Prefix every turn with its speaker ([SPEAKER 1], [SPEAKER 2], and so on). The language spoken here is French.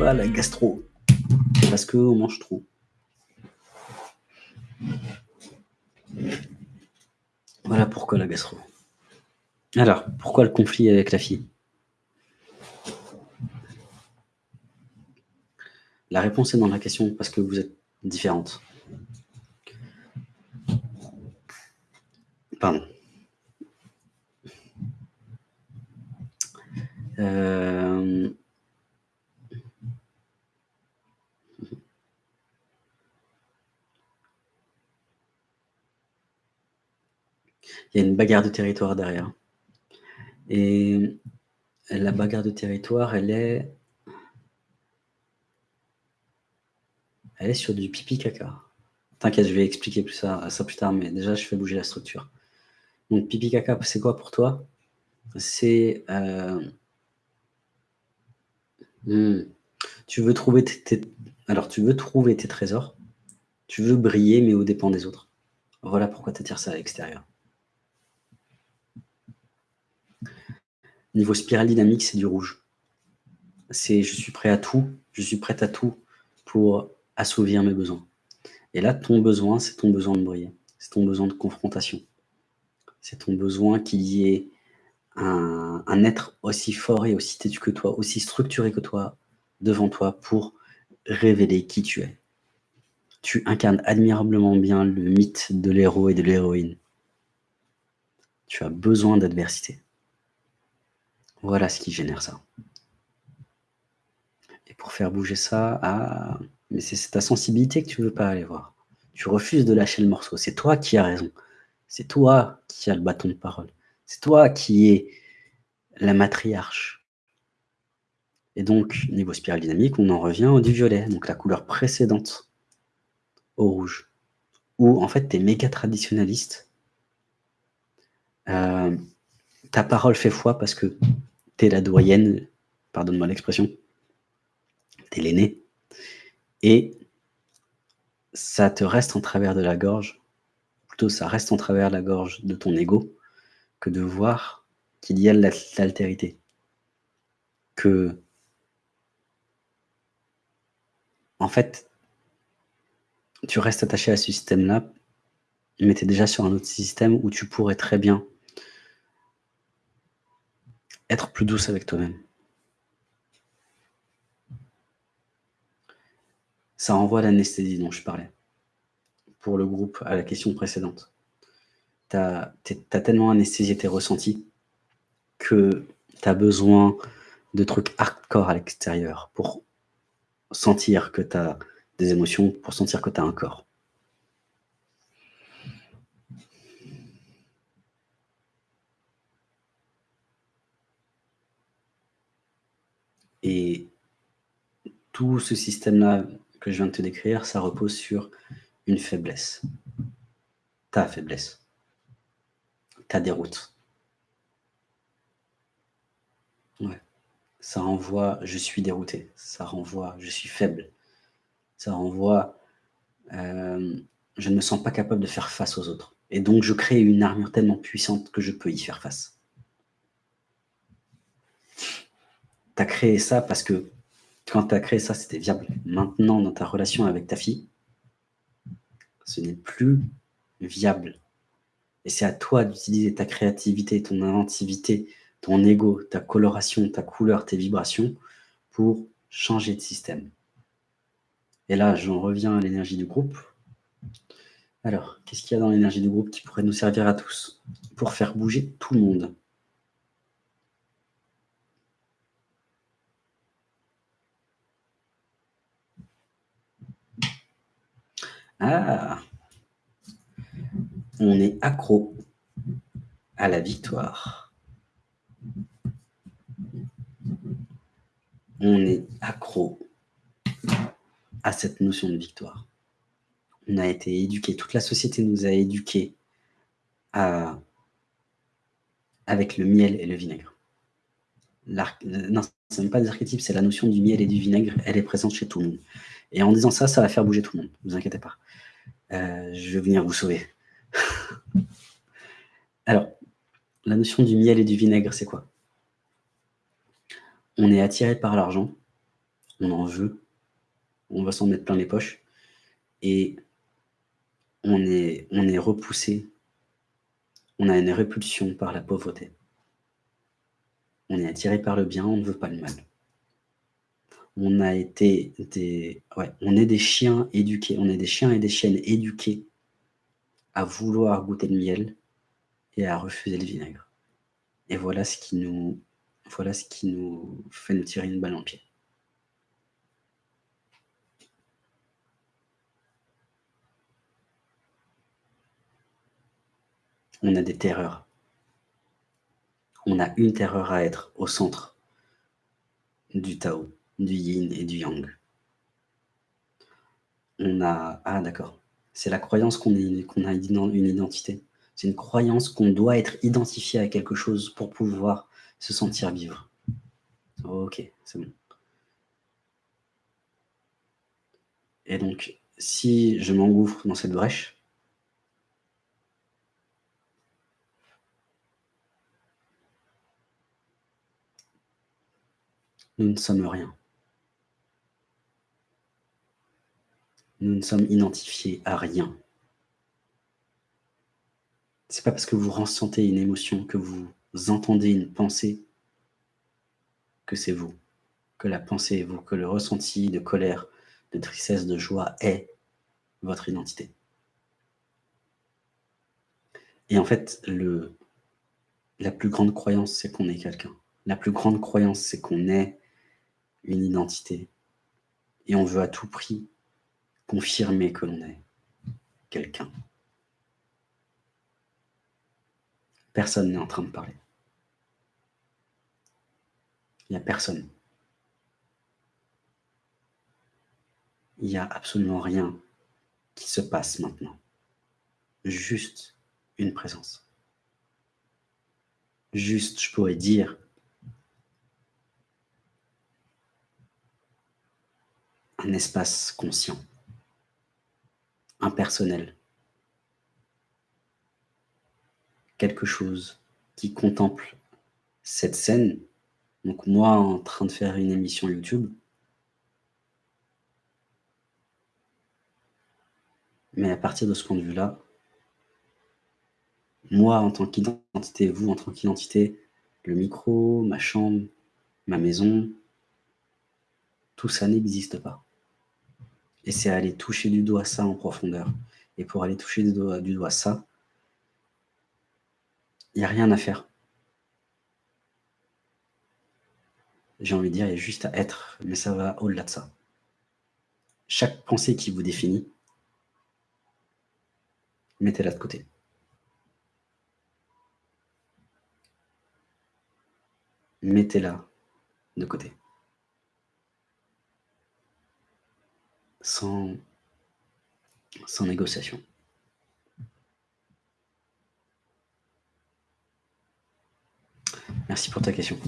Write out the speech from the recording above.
[SPEAKER 1] la gastro? Parce qu'on mange trop. Voilà pourquoi la gastro. Alors, pourquoi le conflit avec la fille? La réponse est dans la question parce que vous êtes différentes. Pardon. Euh, il y a une bagarre de territoire derrière. Et la bagarre de territoire, elle est, elle est sur du pipi caca. T'inquiète, je vais expliquer ça plus tard, mais déjà, je fais bouger la structure. Donc, pipi caca, c'est quoi pour toi? C'est... Euh, hmm, tu veux trouver tes, Alors, tu veux trouver tes trésors. Tu veux briller, mais au dépens des autres. Voilà pourquoi tu attires ça à l'extérieur. Niveau spirale dynamique, c'est du rouge. C'est je suis prêt à tout, je suis prête à tout pour assouvir mes besoins. Et là, ton besoin, c'est ton besoin de briller. C'est ton besoin de confrontation. C'est ton besoin qu'il y ait un, être aussi fort et aussi têtu que toi, aussi structuré que toi, devant toi pour révéler qui tu es. Tu incarnes admirablement bien le mythe de l'héros et de l'héroïne. Tu as besoin d'adversité. Voilà ce qui génère ça. Et pour faire bouger ça, ah, mais c'est ta sensibilité que tu ne veux pas aller voir. Tu refuses de lâcher le morceau. C'est toi qui as raison. C'est toi qui as le bâton de parole. C'est toi qui es la matriarche. Et donc, niveau spirale dynamique, on en revient au du violet, donc la couleur précédente au rouge. Où, en fait, tu es méga traditionnaliste. Euh, ta parole fait foi parce que tu es la doyenne, pardonne-moi l'expression, tu es l'aîné. Et ça te reste en travers de la gorge, plutôt ça reste en travers de la gorge de ton ego, que de voir qu'il y a l'altérité. Que, en fait, tu restes attaché à ce système-là, mais tu es déjà sur un autre système où tu pourrais très bien être plus douce avec toi-même. Ça renvoie à l'anesthésie dont je parlais, pour le groupe, à la question précédente. Tu as, tellement anesthésié tes ressentis que tu as besoin de trucs hardcore à l'extérieur pour sentir que tu as des émotions, pour sentir que tu as un corps. Et tout ce système-là que je viens de te décrire, ça repose sur une faiblesse. Ta faiblesse. Ta déroute. Ça renvoie « je suis dérouté », ça renvoie « je suis faible », ça renvoie euh, je ne me sens pas capable de faire face aux autres ». Et donc, je crée une armure tellement puissante que je peux y faire face. Tu as créé ça parce que quand tu as créé ça, c'était viable. Maintenant, dans ta relation avec ta fille, ce n'est plus viable. Et c'est à toi d'utiliser ta créativité, ton inventivité, ton ego, ta coloration, ta couleur, tes vibrations pour changer de système. Et là, j'en reviens à l'énergie du groupe. Alors, qu'est-ce qu'il y a dans l'énergie du groupe qui pourrait nous servir à tous pour faire bouger tout le monde? Ah On est accro à la victoire. On est accro à cette notion de victoire. On a été éduqué, toute la société nous a éduqués avec le miel et le vinaigre. Non, ce n'est pas des archétypes, c'est la notion du miel et du vinaigre, elle est présente chez tout le monde. Et en disant ça, ça va faire bouger tout le monde, ne vous inquiétez pas. Euh, je vais venir vous sauver. Alors, la notion du miel et du vinaigre, c'est quoi? On est attiré par l'argent, on en veut, on va s'en mettre plein les poches et on est repoussé, on a une répulsion par la pauvreté. On est attiré par le bien, on ne veut pas le mal. On a été des, on est des chiens éduqués, on est des chiens et des chiennes éduqués à vouloir goûter le miel et à refuser le vinaigre. Et voilà ce qui nous, voilà ce qui nous fait nous tirer une balle en pied. On a des terreurs. On a une terreur à être au centre du Tao, du Yin et du Yang. On a... Ah d'accord. C'est la croyance qu'on a une identité. C'est une croyance qu'on doit être identifié à quelque chose pour pouvoir se sentir vivre. Ok, c'est bon. Et donc, si je m'engouffre dans cette brèche, nous ne sommes rien. Nous ne sommes identifiés à rien. C'est pas parce que vous ressentez une émotion, que vous entendez une pensée, que c'est vous, que la pensée est vous, que le ressenti de colère, de tristesse, de joie est votre identité. Et en fait, la plus grande croyance, c'est qu'on est quelqu'un. La plus grande croyance, c'est qu'on est une identité. Et on veut à tout prix confirmer que l'on est quelqu'un. Personne n'est en train de parler. Il n'y a personne. Il n'y a absolument rien qui se passe maintenant. Juste une présence. Juste, je pourrais dire, un espace conscient, impersonnel, quelque chose qui contemple cette scène, donc moi en train de faire une émission YouTube, mais à partir de ce point de vue-là, moi en tant qu'identité, vous en tant qu'identité, le micro, ma chambre, ma maison, tout ça n'existe pas. Et c'est aller toucher du doigt ça en profondeur. Et pour aller toucher du doigt, ça, il n'y a rien à faire. J'ai envie de dire, il y a juste à être, mais ça va au-delà de ça. Chaque pensée qui vous définit, mettez-la de côté. Mettez-la de côté. Sans, négociation. Merci pour ta question.